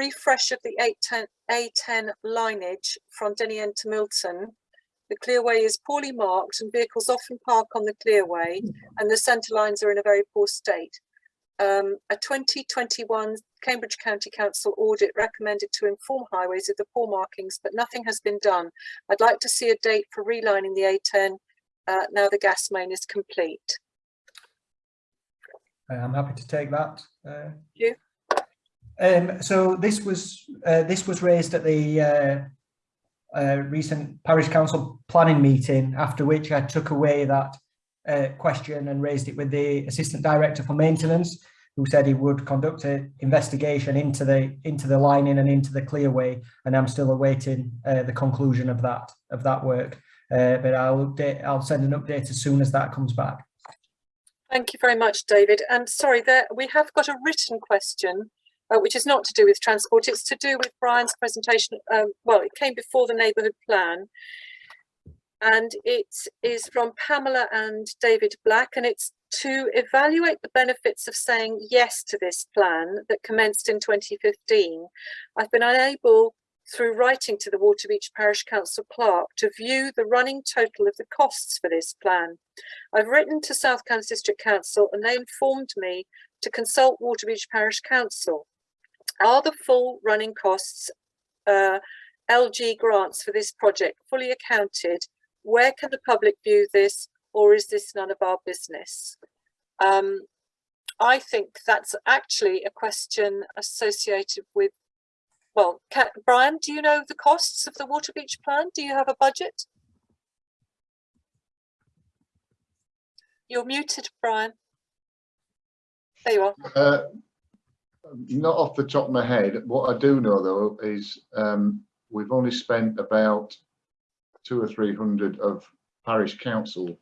refresh of the A10, A10 lineage from Denny to Milton. The clearway is poorly marked and vehicles often park on the clearway and the centre lines are in a very poor state. Um, a 2021 Cambridge County Council audit recommended to inform highways of the poor markings, but nothing has been done. I'd like to see a date for relining the A10 uh, now the gas main is complete. Uh, I'm happy to take that. Uh, You. Um, so this was uh, this was raised at the uh, uh, recent parish council planning meeting, after which I took away that uh, question and raised it with the assistant director for maintenance, who said he would conduct an investigation into the into the lining and into the clearway, and I'm still awaiting uh, the conclusion of that of that work. Uh, but I'll update, I'll send an update as soon as that comes back. Thank you very much, David. And sorry, there we have got a written question, uh, which is not to do with transport. It's to do with Brian's presentation. Um, well, it came before the neighbourhood plan. And it is from Pamela and David Black, and it's to evaluate the benefits of saying yes to this plan that commenced in 2015. I've been unable through writing to the Waterbeach Parish Council clerk to view the running total of the costs for this plan. I've written to South Cambs District Council and they informed me to consult Waterbeach Parish Council. Are the full running costs uh, LG grants for this project fully accounted? Where can the public view this or is this none of our business? Um, I think that's actually a question associated with well, can, Brian, do you know the costs of the Waterbeach plan? Do you have a budget? You're muted, Brian. There you are. Uh, not off the top of my head. What I do know though is um, we've only spent about two or three hundred of parish council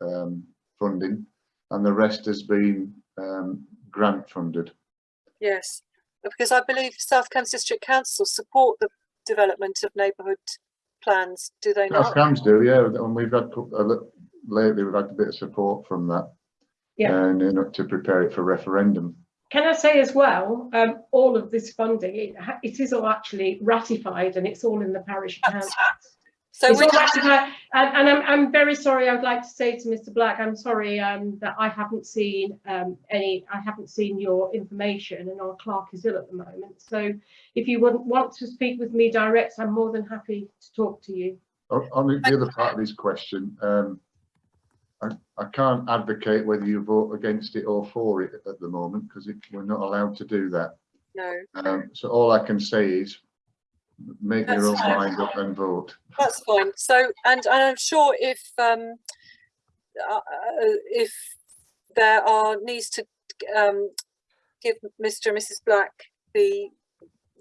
um, funding and the rest has been um, grant funded. Yes, because I believe South Cambs District Council support the development of neighbourhood plans, do they not? South not? Cambs do, yeah, and we've had a lately we've had a bit of support from that. Yeah. And you know, to prepare it for referendum. Can I say as well, um, all of this funding, it, it is all actually ratified and it's all in the parish accounts. So It's we all ratified, and, and I'm, I'm very sorry, I would like to say to Mr Black, I'm sorry um, that I haven't seen um, any, I haven't seen your information and our clerk is ill at the moment. So if you wouldn't want to speak with me direct, I'm more than happy to talk to you. On on the the other part of this question, um, I, I can't advocate whether you vote against it or for it at the moment because we're not allowed to do that. no, Um, so all I can say is make your own fine. mind up and vote. that's fine. So, and, and I'm sure if um, uh, if there are needs to um, give Mr. and Mrs. Black the,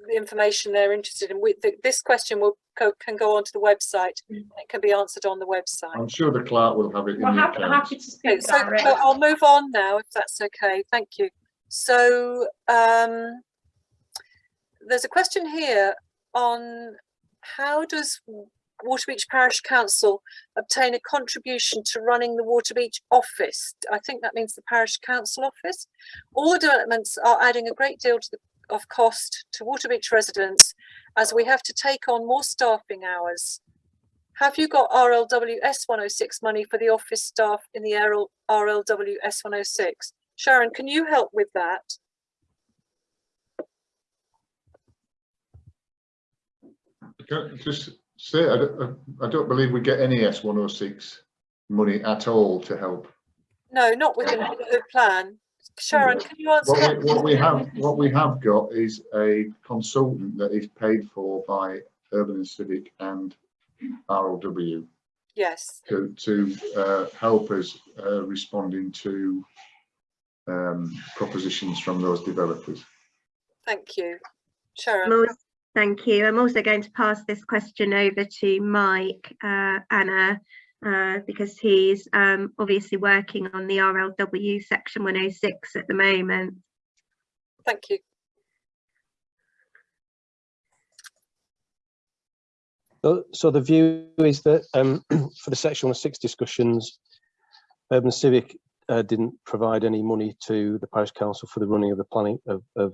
the information they're interested in, we, the, this question will go, can go onto the website. It can be answered on the website. I'm sure the clerk will have it in Well, the happy, accounts. happy to Okay, speak so uh, direct. I'll move on now, if that's okay. Thank you. So um, there's a question here on how does Waterbeach Parish Council obtain a contribution to running the Waterbeach office? I think that means the parish council office. All the developments are adding a great deal to the, of cost to Waterbeach residents as we have to take on more staffing hours. Have you got RLW S106 money for the office staff in the RL, RLW S106? Sharon, can you help with that? I Just say, I don't, I don't believe we get any S one oh six money at all to help. No, not within the plan. Sharon, can you answer What we, what we have, what we have got is a consultant that is paid for by Urban and Civic and RLW Yes, to, to, uh, help us, uh, responding to, um, propositions from those developers. thank you. Sharon, I'm Thank you. I'm also going to pass this question over to Mike, uh, Anna, uh, because he's um, obviously working on the RLW section 106 at the moment. thank you. So, so the view is that um, for the section 106 discussions, Urban Civic uh, didn't provide any money to the parish council for the running of the planning of, of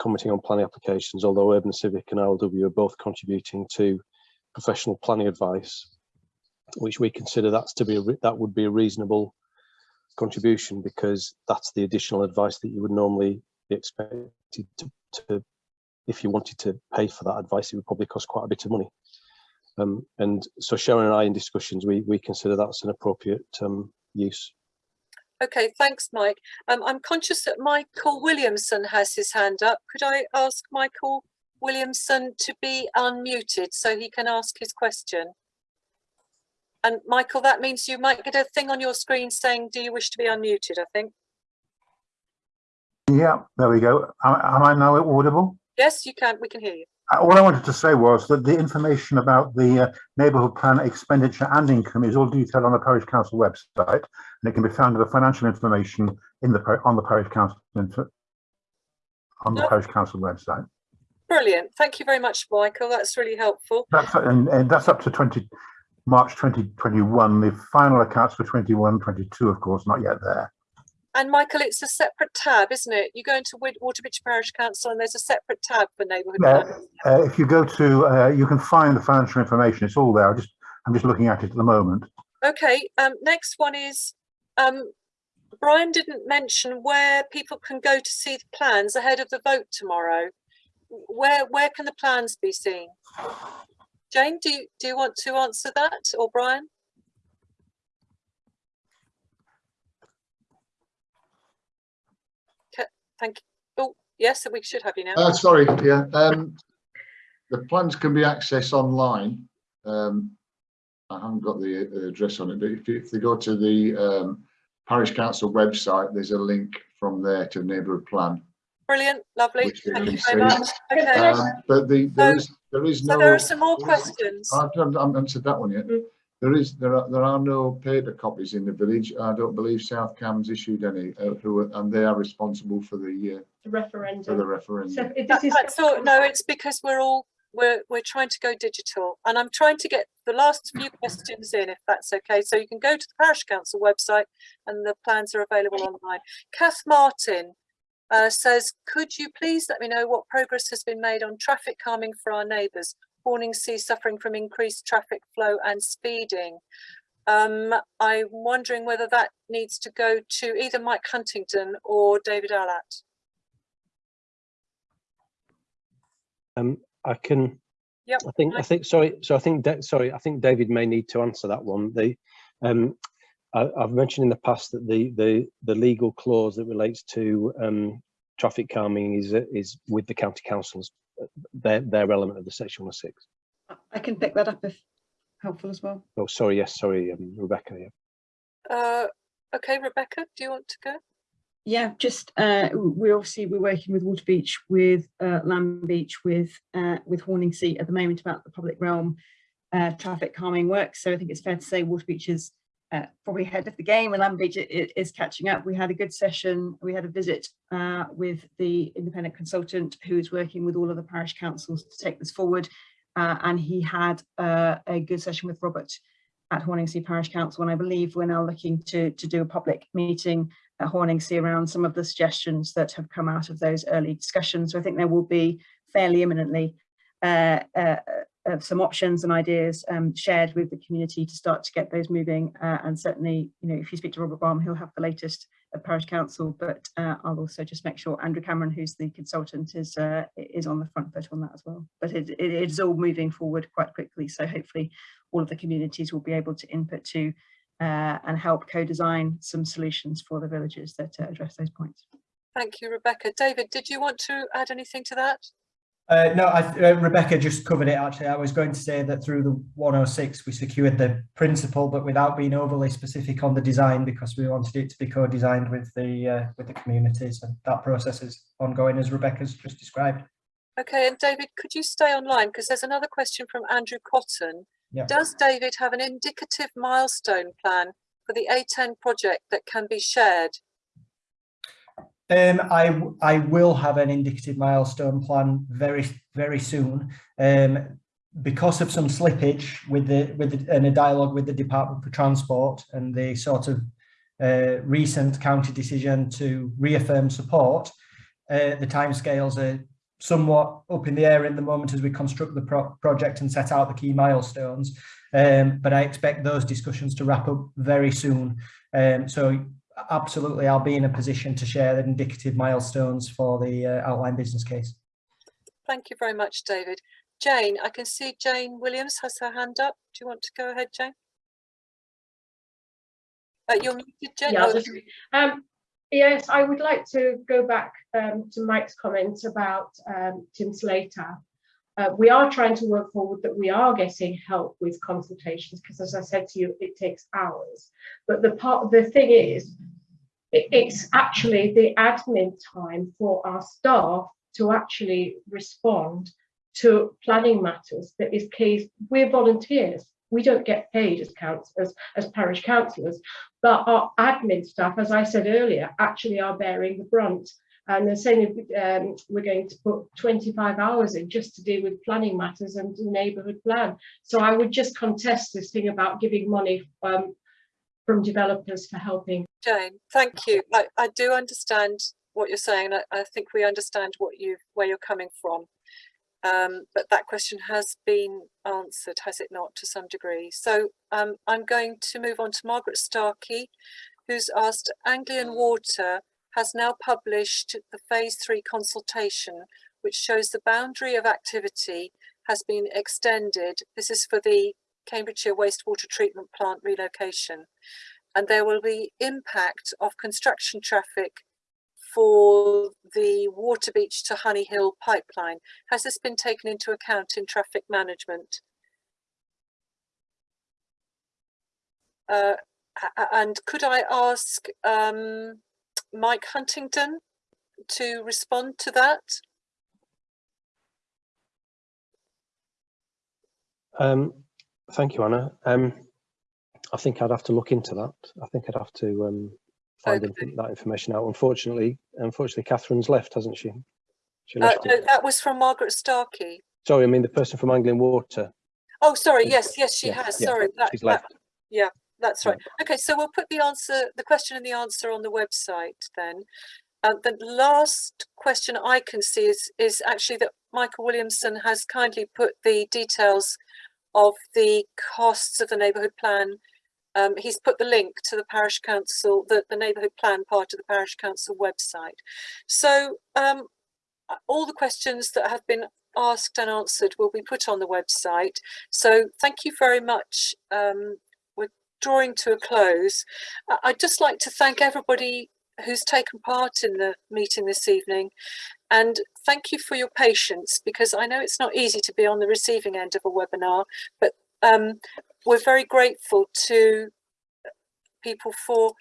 commenting on planning applications, although Urban Civic and RLW are both contributing to professional planning advice, which we consider that's to be a, that would be a reasonable contribution because that's the additional advice that you would normally be expected to, to if you wanted to pay for that advice, it would probably cost quite a bit of money. Um, and so Sharon and I in discussions, we, we consider that's an appropriate um, use. Okay, thanks, Mike. Um, I'm conscious that Michael Williamson has his hand up. Could I ask Michael Williamson to be unmuted so he can ask his question? And Michael, that means you might get a thing on your screen saying, do you wish to be unmuted, I think? Yeah, there we go. Am, am I now audible? Yes, you can, we can hear you. Uh, All I wanted to say was that the information about the uh, neighbourhood plan expenditure and income is all detailed on the parish council website, and it can be found in the financial information in the on the parish council on the parish council website. Brilliant. Thank you very much, Michael. That's really helpful. That's and, and that's up to 20 March 2021. The final accounts for 21, 22, of course, not yet there. And Michael, it's a separate tab, isn't it? You go into Waterbeach Parish Council and there's a separate tab for neighbourhood Yeah. Uh, if you go to, uh, you can find the financial information. It's all there. I just I'm just looking at it at the moment. Okay, um, next one is, um, Brian didn't mention where people can go to see the plans ahead of the vote tomorrow. Where, where can the plans be seen? Jane, do you, do you want to answer that or Brian? Thank you. Oh, yes, we should have you now. Uh, sorry, yeah, um, the plans can be accessed online. Um, I haven't got the uh, address on it, but if, if they go to the, um, parish council website, there's a link from there to the neighbourhood plan. Brilliant, lovely. Thank you can very much. Okay, Um, but the, there is, there is so there are some more questions. I've done, I haven't answered that one yet. There is, there are, there are no paper copies in the village. I don't believe South Cambs issued any, uh, who, are- and they are responsible for the, uh, The for the referendum. So referendum. if That- this is. I thought, no, it's because we're all, we're, we're trying to go digital and I'm trying to get the last few questions in, if that's okay. So you can go to the parish council website and the plans are available online. Kath Martin uh, says, could you please let me know what progress has been made on traffic calming for our neighbours? Horningsea suffering from increased traffic flow and speeding. Um, I'm wondering whether that needs to go to either Mike Huntington or David Allatt. Um, I can. Yep, I think. I think. Sorry. So I think. Sorry. I think David may need to answer that one. The. Um, I, I've mentioned in the past that the the the legal clause that relates to um, traffic calming is is with the county councils. uh, Their their element of the section 106. I can pick that up if helpful as well. Oh, sorry. Yes. Sorry, um, Rebecca. Yeah. Uh, okay, Rebecca, do you want to go? Yeah, just uh, w- we obviously we're working with Water Beach, with uh, Land Beach, with uh, with Horningsea at the moment about the public realm uh, traffic calming work. So I think it's fair to say Water Beach is uh, probably ahead of the game, and i- is catching up. We had a good session. We had a visit uh, with the independent consultant who is working with all of the parish councils to take this forward, uh, and he had uh, a good session with Robert at Horningsea Parish Council, and I believe we're now looking to to do a public meeting at Horningsea around some of the suggestions that have come out of those early discussions. So I think there will be fairly imminently uh, uh, some options and ideas um, shared with the community to start to get those moving. Uh, and certainly, you know, if you speak to Robert Baum, he'll have the latest at Parish Council. But uh, I'll also just make sure Andrew Cameron, who's the consultant, is uh, is on the front foot on that as well. But it, it is all moving forward quite quickly. So hopefully, all of the communities will be able to input to uh, and help co-design some solutions for the villages that uh, address those points. Thank you, Rebecca. David, did you want to add anything to that? Uh, no, I, uh, Rebecca just covered it actually. I was going to say that through the 106 we secured the principle, but without being overly specific on the design because we wanted it to be co-designed with the uh, with the communities, and that process is ongoing as Rebecca's just described. Okay, and David, could you stay online? Because there's another question from Andrew Cotton. Yeah. Does David have an indicative milestone plan for the A10 project that can be shared? Um, I I will have an indicative milestone plan very very soon. Um, because of some slippage with the with the, and a dialogue with the Department for Transport and the sort of uh, recent county decision to reaffirm support, uh, the timescales are somewhat up in the air in the moment as we construct the pro project and set out the key milestones. Um, but I expect those discussions to wrap up very soon. Um, so absolutely, I'll be in a position to share the indicative milestones for the uh, outline business case. Thank you very much, David. Jane, I can see Jane Williams has her hand up. Do you want to go ahead, Jane? Uh, you're muted, Jane. Yeah, Oh, just- Um, yes, I would like to go back um, to Mike's comments about um, Tim Slater. Uh, we are trying to work forward that we are getting help with consultations because, as I said to you, it takes hours. But the part, the thing is, it- it's actually the admin time for our staff to actually respond to planning matters that is key. We're volunteers. We don't get paid as councillors, as parish councillors, but our admin staff, as I said earlier, actually are bearing the brunt. And they're saying um, we're going to put 25 hours in just to deal with planning matters and neighbourhood plan. So I would just contest this thing about giving money um, from developers for helping. Jane, thank you. I, I do understand what you're saying. I, I think we understand what you where you're coming from. Um, but that question has been answered, has it not, to some degree? So um, I'm going to move on to Margaret Starkey, who's asked Anglian Water has now published the phase three consultation, which shows the boundary of activity has been extended. This is for the Cambridgeshire wastewater treatment plant relocation. And there will be impact of construction traffic for the Waterbeach to Honey Hill pipeline. Has this been taken into account in traffic management? Uh, and could I ask um, Mike Huntington to respond to that? Um, thank you, Anna. Um, I think I'd have to look into that. I think I'd have to um, find Okay. that information out. Unfortunately, unfortunately, Catherine's left, hasn't she? She Uh, no, that was from Margaret Starkey. Sorry, I mean the person from Anglian Water. Oh, sorry. Yes, yes, she Yeah, has. yeah, Sorry, that, She's that, left. That's right. Okay, so we'll put the answer, the question and the answer on the website then. Uh, the last question I can see is, is actually that Michael Williamson has kindly put the details of the costs of the neighbourhood plan. Um, he's put the link to the parish council, the, the neighbourhood plan part of the parish council website. So um, uh, all the questions that have been asked and answered will be put on the website. So thank you very much um, drawing to a close, I'd just like to thank everybody who's taken part in the meeting this evening and thank you for your patience because I know it's not easy to be on the receiving end of a webinar, but um, we're very grateful to people for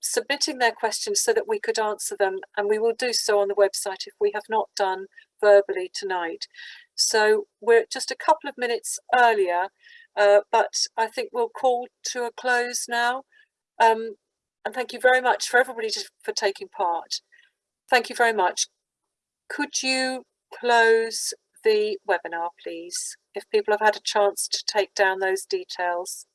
submitting their questions so that we could answer them and we will do so on the website if we have not done verbally tonight. So we're just a couple of minutes earlier uh, but I think we'll call to a close now. Um, and thank you very much for everybody to, for taking part. Thank you very much. Could you close the webinar, please, if people have had a chance to take down those details?